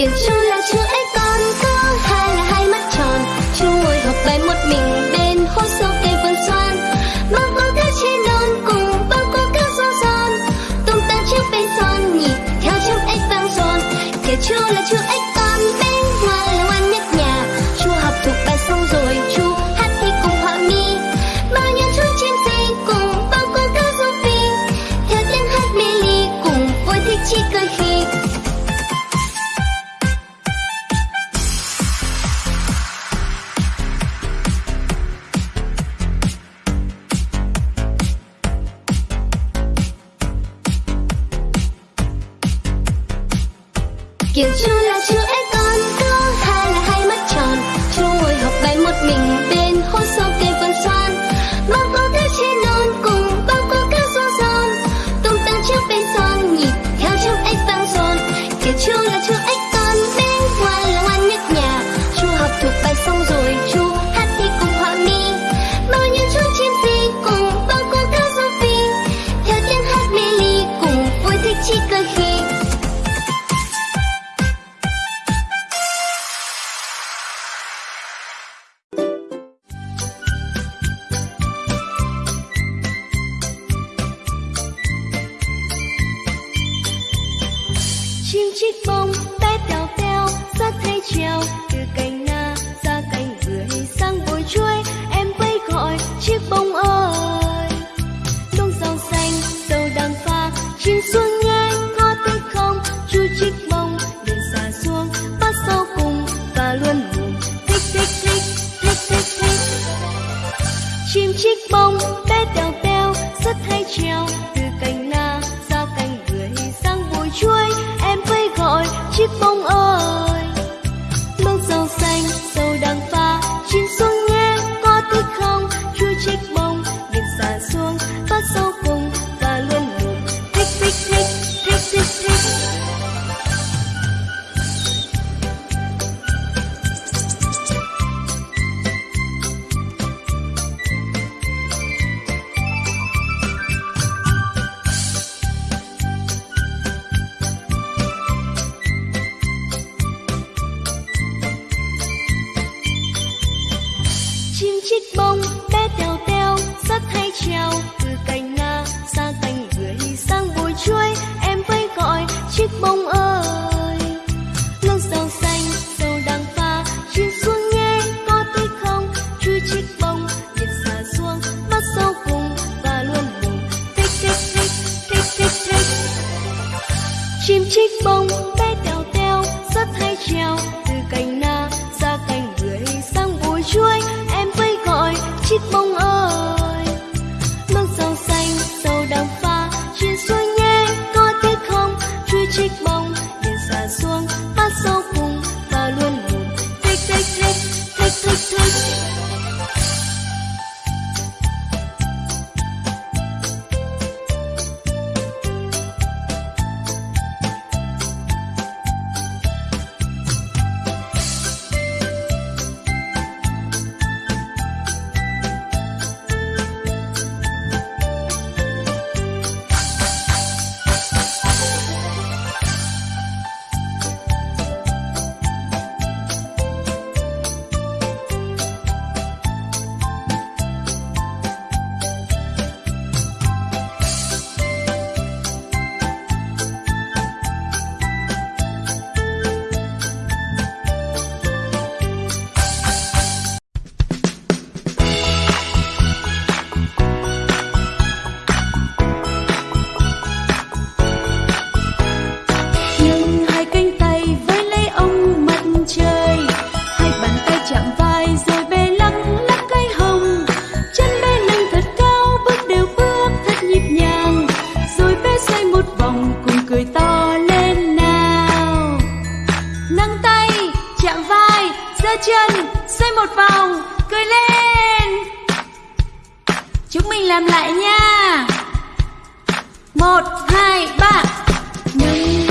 Kiệt chú là chữ ấy còn có hai là hai mắt tròn. Chú ngồi học bài một mình bên hố sâu cây vườn xoan. Bao có cá trên non cùng bao có cá gió giòn. Tung tăng chiếc bánh son, nhịp theo chiếc ếch vang giòn Kiệt chú là chữ ếch 就要 chiếc bông chích bông, bé tèo tèo rất hay trèo từ cành na sang cành bưởi sang bụi chuối, em vẫy gọi chiếc bông ơi. Nâng rau xanh dầu đang pha, chim xuống nghe, có thấy không? Chui chiếc bông nhiệt xả xuống, mắt sau cùng, và luôn buồn thích thích thích thích thích thích. Chim chích bông, bé tèo tèo rất hay trèo từ cành na làm lại nha. Một hai ba. Nhưng